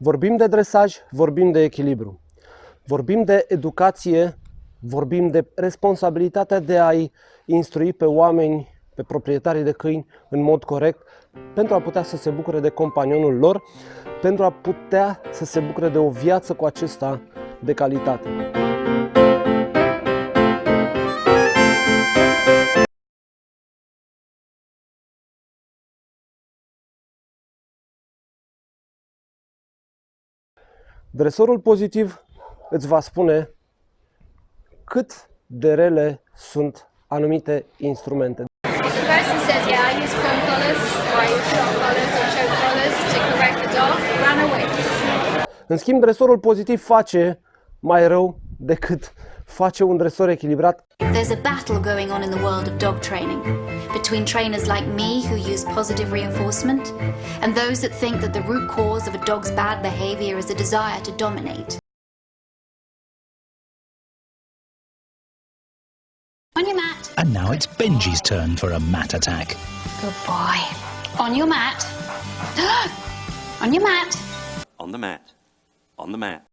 Vorbim de dresaj, vorbim de echilibru. Vorbim de educație, vorbim de responsabilitatea de a-i instrui pe oameni, pe proprietarii de câini în mod corect, pentru a putea să se bucure de companionul lor, pentru a putea să se bucure de o viață cu acesta de calitate. Dresorul pozitiv îți va spune cât de rele sunt anumite instrumente. În schimb, dresorul pozitiv face mai rău decât face un dresor echilibrat. There's a battle going on in the world of dog training between trainers like me who use positive reinforcement and those that think that the root cause of a dog's bad behavior is a desire to dominate. On your mat. And now it's Benji's turn for a mat attack. Good boy. On your mat. on your mat. On the mat. On the mat.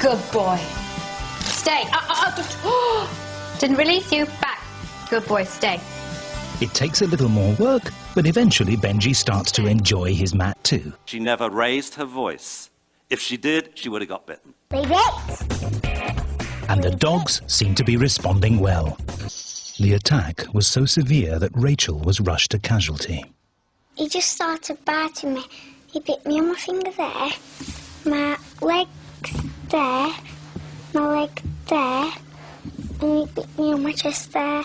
Good boy. Stay. Uh, uh, uh, Didn't release you. Back. Good boy. Stay. It takes a little more work, but eventually Benji starts to enjoy his mat too. She never raised her voice. If she did, she would have got bitten. And the dogs seem to be responding well. The attack was so severe that Rachel was rushed to casualty. He just started biting me. He bit me on my finger there, my leg there, my leg there, and he bit me on my chest there.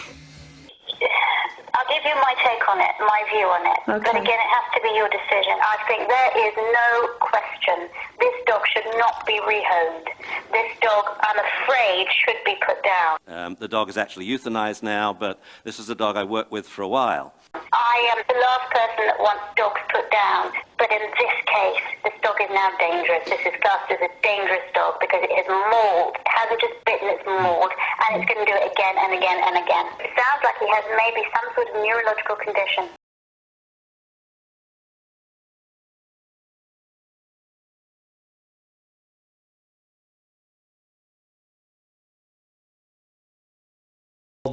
I'll give you my take on it, my view on it. But again, it has to be your decision. I think there is no question. This dog should not be rehomed. This dog, I'm afraid, should be put down. Um, the dog is actually euthanized now, but this is a dog I worked with for a while. I am the last person that wants dogs put down. But in this case, this dog is now dangerous. This is classed as a dangerous dog because it has mauled. It hasn't just bitten, it's mauled. And it's going to do it again and again and again. It sounds like he has maybe some sort of neurological condition.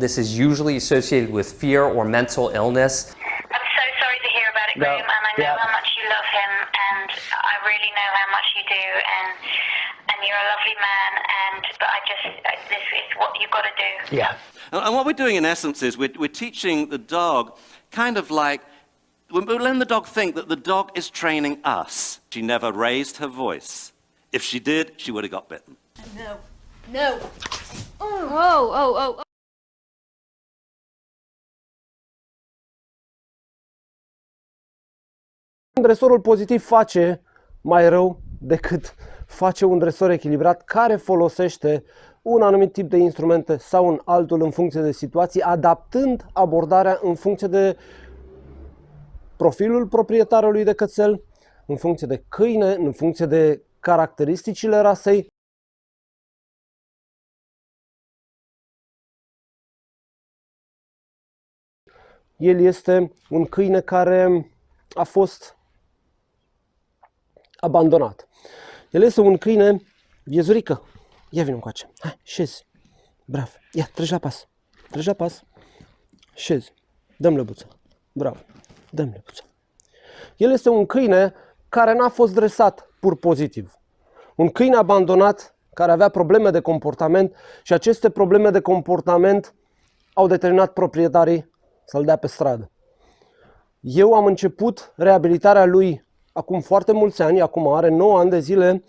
This is usually associated with fear or mental illness. I'm so sorry to hear about it, No, Graham, and I know yeah. how much you love him, and I really know how much you do, and and you're a lovely man, and but I just this is what you've got to do. Yeah. And and what we're doing in essence is we're, we're teaching the dog kind of like, we're we're letting the dog think that the dog is training us. She never raised her voice. If she did, she would have got bitten. No. No. Oh, oh, oh, oh. Dresorul pozitiv face mai rău decât face un dresor echilibrat care folosește un anumit tip de instrumente sau un altul în funcție de situații, adaptând abordarea în funcție de profilul proprietarului de cățel, în funcție de câine, în funcție de caracteristicile rasei. El este un câine care a fost abandonat. El este un câine viezurică. Ia vină încoace. Hai, șezi. Bravo. Ia, treci la pas. Treci la pas. Șezi. Dăm lăbuță. Bravo. Dăm lăbuță. El este un câine care n-a fost dresat pur pozitiv. Un câine abandonat care avea probleme de comportament și aceste probleme de comportament au determinat proprietarii să-l dea pe stradă. Eu am început reabilitarea lui acum foarte mulți ani, acum are 9 ani de zile,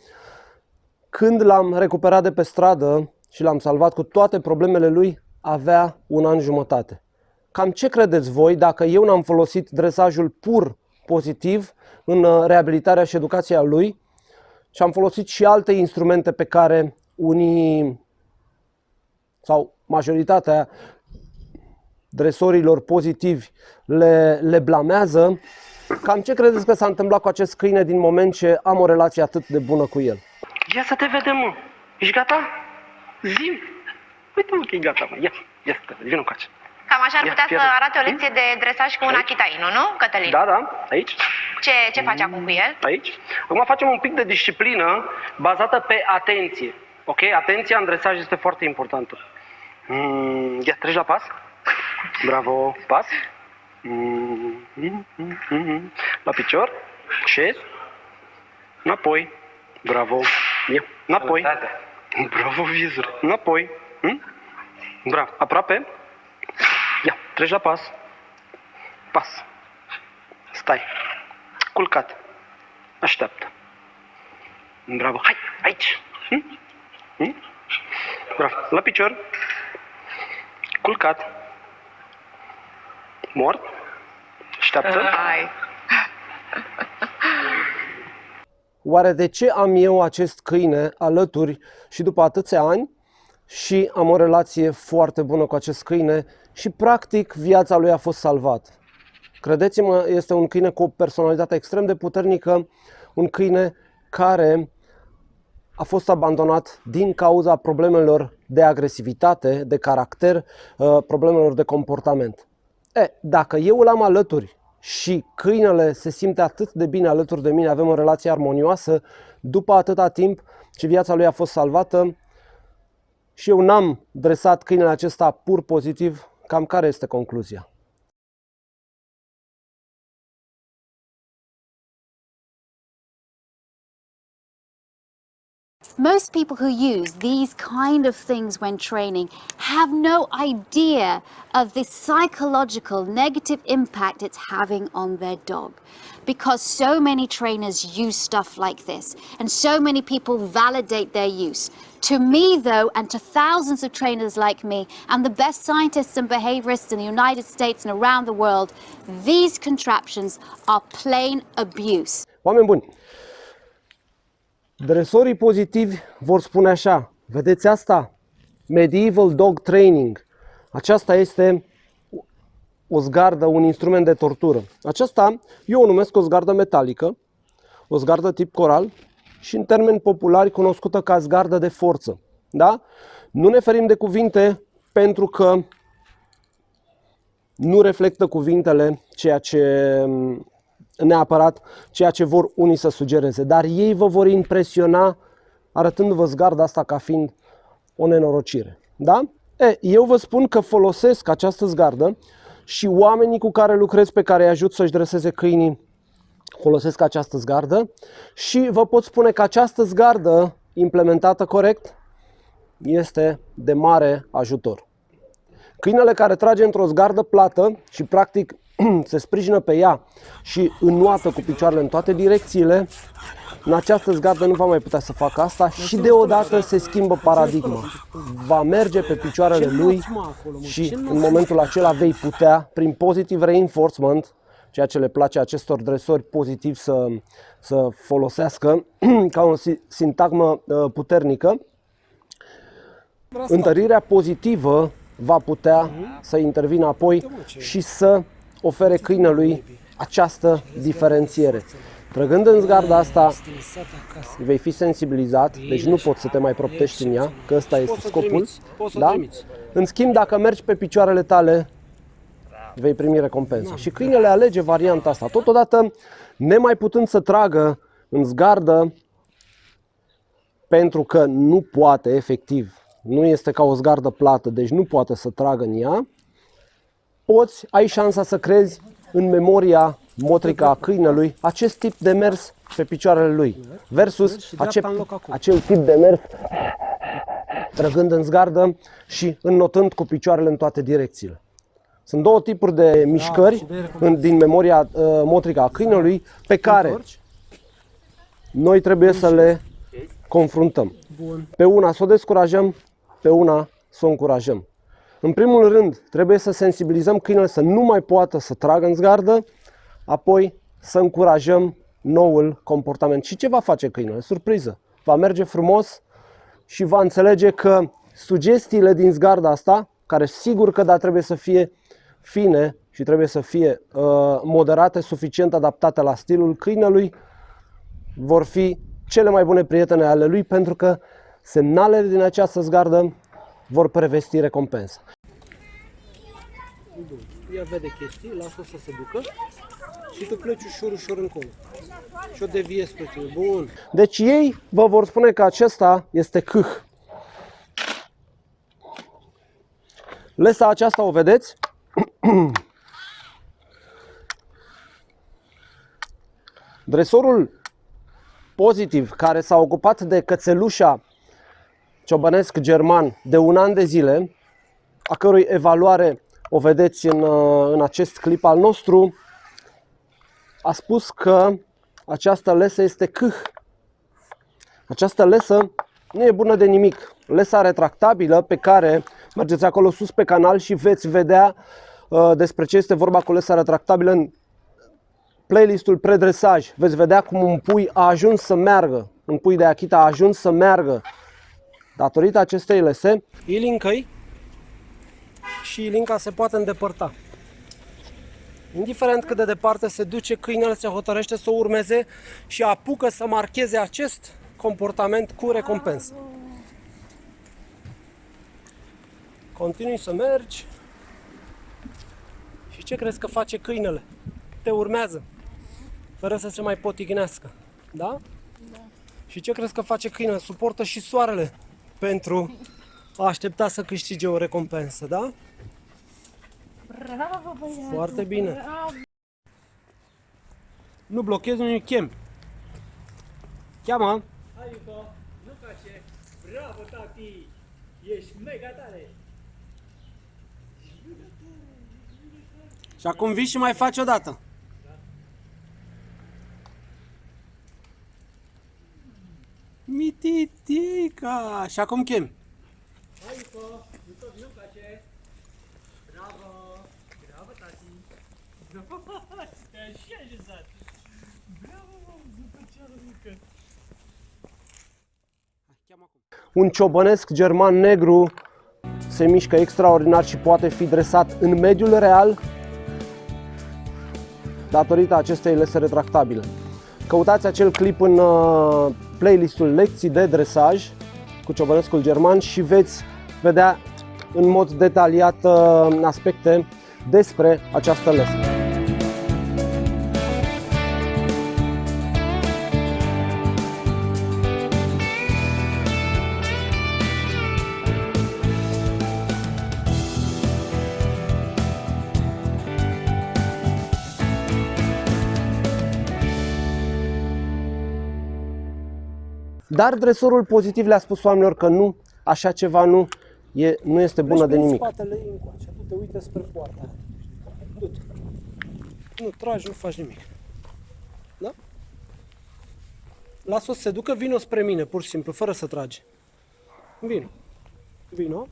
când l-am recuperat de pe stradă și l-am salvat cu toate problemele lui, avea un an jumătate. Cam ce credeți voi dacă eu n-am folosit dresajul pur pozitiv în uh, reabilitarea și educația lui și am folosit și alte instrumente pe care unii sau majoritatea dresorilor pozitivi le, le blamează, cam ce credeți că s-a întâmplat cu acest câine din moment ce am o relație atât de bună cu el? Ia să te vedem, mă. Ești gata? Zim. Uite, mă, că e gata, mă. Ia, ia să te vedem. Vină încoace. Cam așa ar Ia, putea să fiecare. arate o lecție de dresaj cu un achitainu, nu, Cătălin? Da, da, aici, Ce, ce faci acum cu el? aici. Acum facem un pic de disciplină bazată pe atenție. Ok? Atenția în dresaj este foarte importantă. Mm, ia, treci la pas. Bravo, pas. Mm, mm, mm, mm. La picior. Șez. Înapoi. Bravo. Ia, înapoi. Bravo, vizuri. Înapoi. Mm? Bravo. Aproape. Ia, treci la pas. Pas. Stai. Culcat. Așteaptă. Bravo. Hai, aici. Hm? Hm? Bravo. La picior. Culcat. Mort. Așteaptă. Hai. Oare de ce am eu acest câine alături și după atâția ani și am o relație foarte bună cu acest câine și practic viața lui a fost salvată? Credeți-mă, este un câine cu o personalitate extrem de puternică, un câine care a fost abandonat din cauza problemelor de agresivitate, de caracter, uh, problemelor de comportament. E, dacă eu îl am alături și câinele se simte atât de bine alături de mine, avem o relație armonioasă, după atâta timp ce viața lui a fost salvată și eu n-am dresat câinele acesta pur pozitiv, cam care este concluzia? Most people who use these kind of things when training have no idea of the psychological negative impact it's having on their dog. Because so many trainers use stuff like this, and so many people validate their use. To me, though, and to thousands of trainers like me, and the best scientists and behaviorists in the United States and around the world, these contraptions are plain abuse. Oameni buni, dresorii pozitivi vor spune așa, vedeți asta? Medieval Dog Training. Aceasta este o zgardă, un instrument de tortură. Aceasta eu o numesc o zgardă metalică, o zgardă tip coral și în termeni populari cunoscută ca zgardă de forță. Da? Nu ne ferim de cuvinte pentru că nu reflectă cuvintele ceea ce neapărat ceea ce vor unii să sugereze, dar ei vă vor impresiona arătându-vă zgarda asta ca fiind o nenorocire. Da? E, eu vă spun că folosesc această zgardă și oamenii cu care lucrez, pe care îi ajut să-și dreseze câinii, folosesc această zgardă și vă pot spune că această zgardă implementată corect este de mare ajutor. Câinele care trage într-o zgardă plată și practic se sprijină pe ea și înnoată cu picioarele în toate direcțiile, în această zgardă nu va mai putea să facă asta și deodată se schimbă paradigma. Va merge pe picioarele lui și în momentul acela vei putea, prin positive reinforcement, ceea ce le place acestor dresori pozitiv să, să folosească ca o si- sintagmă uh, puternică, întărirea pozitivă va putea să intervină apoi și să ofere câinelui această diferențiere. Trăgând în zgarda asta, vei fi sensibilizat, deci nu poți să te mai proptești în ea, că ăsta este scopul. Da? În schimb, dacă mergi pe picioarele tale, vei primi recompensă. Și câinele alege varianta asta. Totodată, nemai putând să tragă în zgardă, pentru că nu poate efectiv, nu este ca o zgardă plată, deci nu poate să tragă în ea, poți, ai șansa să crezi în memoria motrică a câinelui acest tip de mers pe picioarele lui versus ace- acel tip de mers trăgând în zgardă și înnotând cu picioarele în toate direcțiile. Sunt două tipuri de mișcări în, din memoria uh, motrică a câinelui pe care noi trebuie să le confruntăm. Pe una să o descurajăm, pe una să o încurajăm. În primul rând, trebuie să sensibilizăm câinele să nu mai poată să tragă în zgardă, apoi să încurajăm noul comportament. Și ce va face câinele? Surpriză! Va merge frumos și va înțelege că sugestiile din zgarda asta, care sigur că da, trebuie să fie fine și trebuie să fie uh, moderate, suficient adaptate la stilul câinelui, vor fi cele mai bune prietene ale lui pentru că semnalele din această zgardă vor prevesti recompensa. Ea vede chestii, lasă să se ducă și tu pleci ușor, ușor încolo. Și o deviezi pe tine. Bun. Deci ei vă vor spune că acesta este câh. Lesa aceasta o vedeți? Dresorul pozitiv care s-a ocupat de cățelușa ciobănesc german de un an de zile, a cărui evaluare o vedeți în, în acest clip al nostru, a spus că această lesă este câh. Această lesă nu e bună de nimic. Lesa retractabilă pe care mergeți acolo sus pe canal și veți vedea uh, despre ce este vorba cu lesa retractabilă în playlistul predresaj. Veți vedea cum un pui a ajuns să meargă, un pui de Akita a ajuns să meargă datorită acestei lese. Ilincăi și ilinca se poate îndepărta. Indiferent cât de departe se duce, câinele se hotărăște să o urmeze și apucă să marcheze acest comportament cu recompensă. Continui să mergi și ce crezi că face câinele? Te urmează, fără să se mai potignească. Da? Da. Și ce crezi că face câinele? Suportă și soarele pentru a aștepta să câștige o recompensă, da? Bravo, băiatul, Foarte bine. Bravo. Nu blochezi, nu chem. Cheamă. Hai, Iuco, nu face. Bravo, tati! Ești mega tare! Și acum vii și mai faci o dată. Mititica. Și acum chem. Hai, Iuco, Iuco, nu face. Bravo! Bravo, tati! Bravo! Te așa așezat! Bravo, zupăceară mică! Un ciobănesc german negru se mișcă extraordinar și poate fi dresat în mediul real datorită acestei lese retractabile. Căutați acel clip în uh, playlistul lecții de dresaj cu ciobănescul german și veți vedea în mod detaliat uh, aspecte despre această lesă. Dar dresorul pozitiv le-a spus oamenilor că nu, așa ceva nu, e, nu este bună de nimic. spatele ei încoace, tu te uite spre poarta. Du-te. Nu tragi, nu faci nimic. Da? Lasă-o să se ducă, vino spre mine, pur și simplu, fără să tragi. Vino. Vino.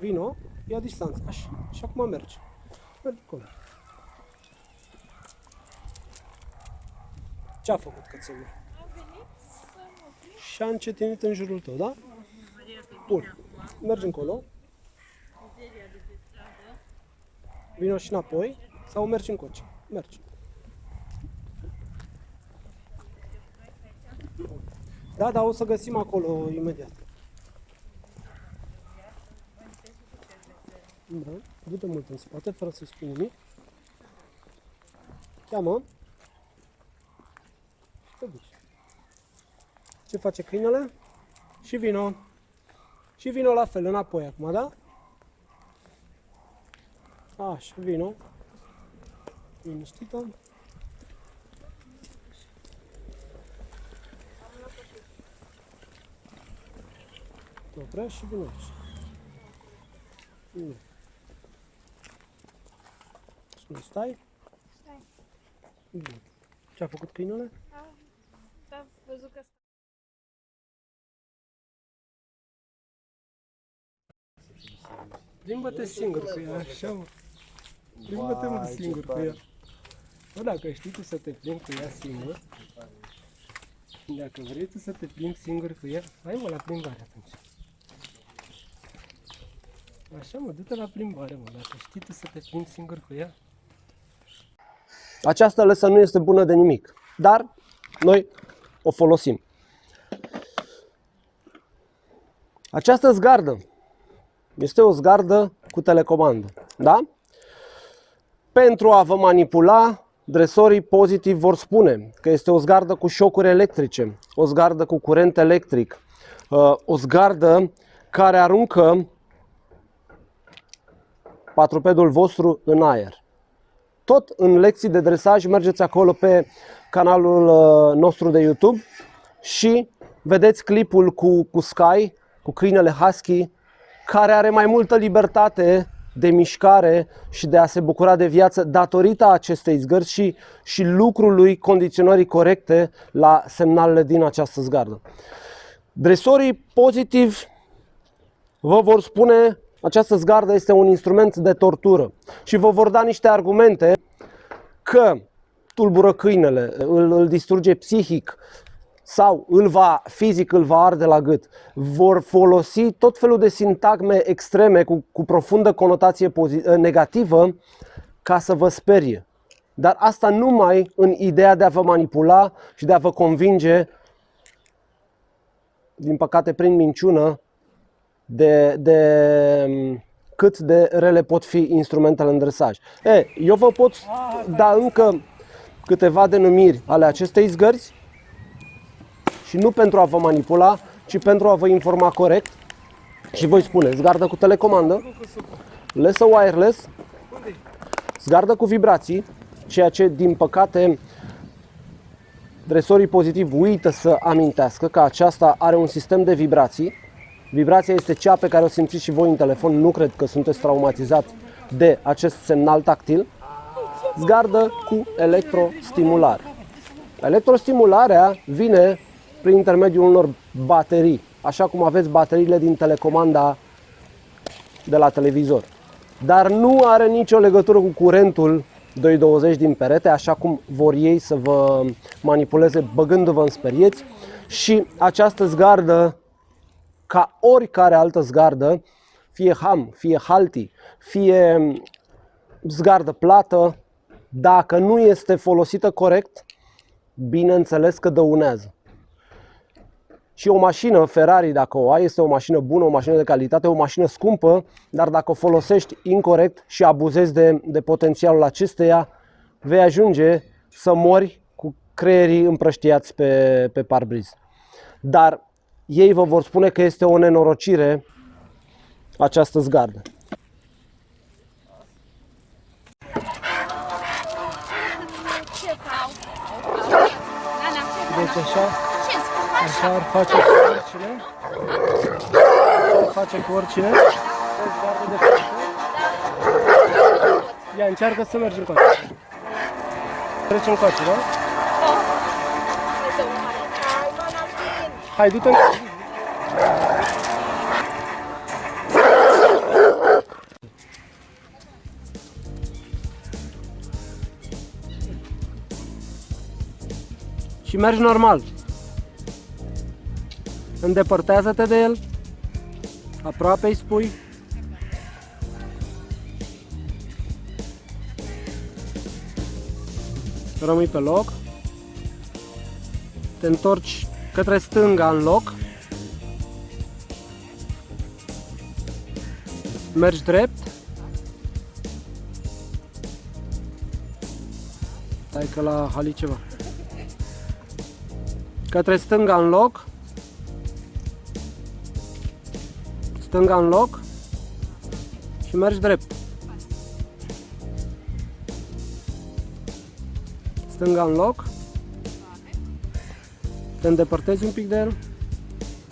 Vino. Ia distanță. Așa. Și acum mergi. Mergi acolo. Ce a făcut cățelul? Și a încetinit în jurul tău, da? Bun. Mergi încolo. Vino și înapoi sau mergi încoace. Mergi. Da, da, o să găsim acolo imediat. Da, du-te mult în spate, fără să spui nimic. Cheamă. Te duci. Ce face câinele? Și vino. Și vino la fel, înapoi acum, da? Așa, vino. Liniștită. Te oprești și vino aici. Vino. Spune, stai? Stai. Bine. Ce a făcut câinele? Da, da, văzut că Plimbă-te singur cu ea, așa mă. Plimbă-te mă singur cu ea. Bă, dacă știi tu să te plimbi cu ea singur, Dacă vrei tu să te plimbi singur cu ea, hai mă la plimbare atunci. Așa mă, du-te la plimbare mă, dacă știi tu să te plimbi singur cu ea. Această lăsă nu este bună de nimic, dar noi o folosim. Această zgardă este o zgardă cu telecomandă, da? Pentru a vă manipula, dresorii pozitiv vor spune că este o zgardă cu șocuri electrice, o zgardă cu curent electric, uh, o zgardă care aruncă patrupedul vostru în aer. Tot în lecții de dresaj mergeți acolo pe canalul uh, nostru de YouTube și vedeți clipul cu, cu Sky, cu câinele Husky, care are mai multă libertate de mișcare și de a se bucura de viață datorită acestei zgărzi și, și lucrului condiționării corecte la semnalele din această zgardă. Dresorii pozitiv vă vor spune această zgardă este un instrument de tortură și vă vor da niște argumente că tulbură câinele, îl, îl distruge psihic sau îl va, fizic îl va arde la gât. Vor folosi tot felul de sintagme extreme cu, cu profundă conotație negativă ca să vă sperie. Dar asta numai în ideea de a vă manipula și de a vă convinge, din păcate prin minciună, de, de cât de rele pot fi instrumentele în dresaj. E, eu vă pot da încă câteva denumiri ale acestei zgărzi și nu pentru a vă manipula, ci pentru a vă informa corect. Și voi spune, zgardă cu telecomandă, lesă wireless, zgardă cu vibrații, ceea ce din păcate dresorii pozitiv uită să amintească că aceasta are un sistem de vibrații. Vibrația este cea pe care o simțiți și voi în telefon, nu cred că sunteți traumatizați de acest semnal tactil. Zgardă cu electrostimulare. Electrostimularea vine prin intermediul unor baterii, așa cum aveți bateriile din telecomanda de la televizor. Dar nu are nicio legătură cu curentul 220 din perete, așa cum vor ei să vă manipuleze băgându-vă în sperieți și această zgardă, ca oricare altă zgardă, fie ham, fie halti, fie zgardă plată, dacă nu este folosită corect, bineînțeles că dăunează. Și o mașină Ferrari, dacă o ai, este o mașină bună, o mașină de calitate, o mașină scumpă, dar dacă o folosești incorrect și abuzezi de, de potențialul acesteia, vei ajunge să mori cu creierii împrăștiați pe, pe parbriz. Dar ei vă vor spune că este o nenorocire această zgardă. Deci așa, Așa ar face cu oricine. Ar face cu oricine. Vezi gardă de față. Ia, încearcă să mergi încoace. Treci încoace, da? Hai, du-te încoace. Și mergi normal. Îndepărtează-te de el. Aproape îi spui. Rămâi pe loc. Te întorci către stânga în loc. Mergi drept. Stai că la hali ceva. Către stânga în loc. Stânga în loc și mergi drept. Stânga în loc, te îndepărtezi un pic de el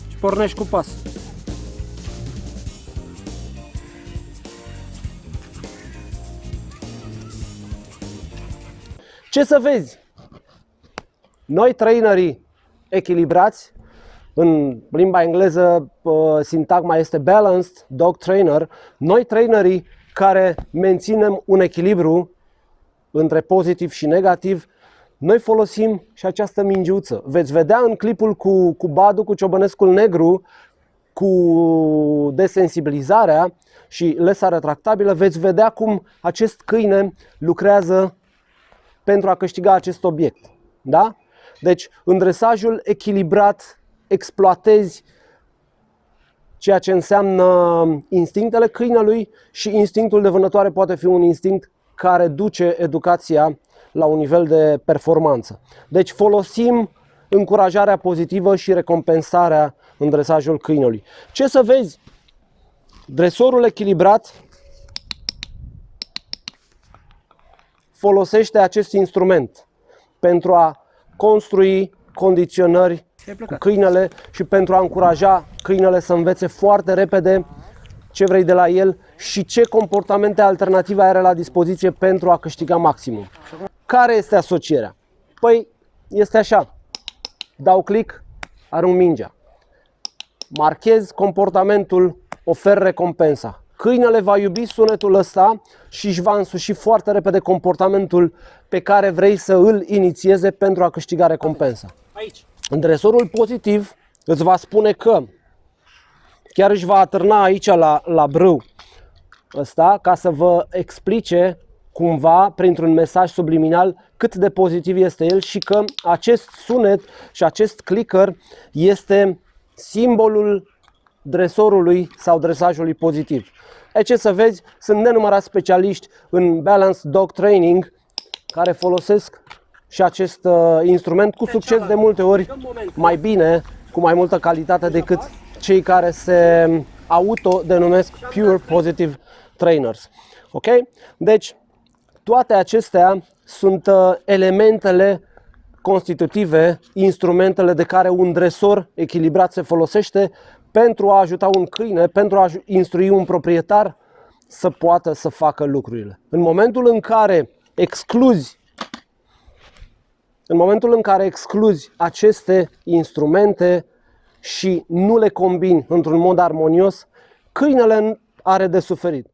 și pornești cu pas. Ce să vezi? Noi trainerii echilibrați în limba engleză sintagma este balanced dog trainer. Noi trainerii care menținem un echilibru între pozitiv și negativ Noi folosim și această mingiuță. Veți vedea în clipul cu, cu Badu, cu Ciobănescul Negru, cu desensibilizarea și lesa retractabilă, veți vedea cum acest câine lucrează pentru a câștiga acest obiect. Da? Deci, în dresajul echilibrat, exploatezi ceea ce înseamnă instinctele câinelui și instinctul de vânătoare poate fi un instinct care duce educația la un nivel de performanță. Deci folosim încurajarea pozitivă și recompensarea în dresajul câinelui. Ce să vezi? Dresorul echilibrat folosește acest instrument pentru a construi condiționări cu câinele și pentru a încuraja câinele să învețe foarte repede ce vrei de la el și ce comportamente alternative are la dispoziție pentru a câștiga maximum. Care este asocierea? Păi este așa. Dau click, arunc mingea. Marchez comportamentul, ofer recompensa. Câinele va iubi sunetul ăsta și își va însuși foarte repede comportamentul pe care vrei să îl inițieze pentru a câștiga recompensa. Aici. În dresorul pozitiv îți va spune că chiar își va atârna aici la, la brâu ăsta ca să vă explice cumva printr-un mesaj subliminal cât de pozitiv este el și că acest sunet și acest clicker este simbolul dresorului sau dresajului pozitiv. E ce să vezi, sunt nenumărați specialiști în Balanced Dog Training care folosesc și acest uh, instrument cu succes de multe ori mai bine, cu mai multă calitate decât cei care se autodenumesc Pure Positive Trainers. Ok? Deci, toate acestea sunt uh, elementele constitutive, instrumentele de care un dresor echilibrat se folosește pentru a ajuta un câine, pentru a instrui un proprietar să poată să facă lucrurile. În momentul în care excluzi în momentul în care excluzi aceste instrumente și nu le combini într-un mod armonios, câinele are de suferit.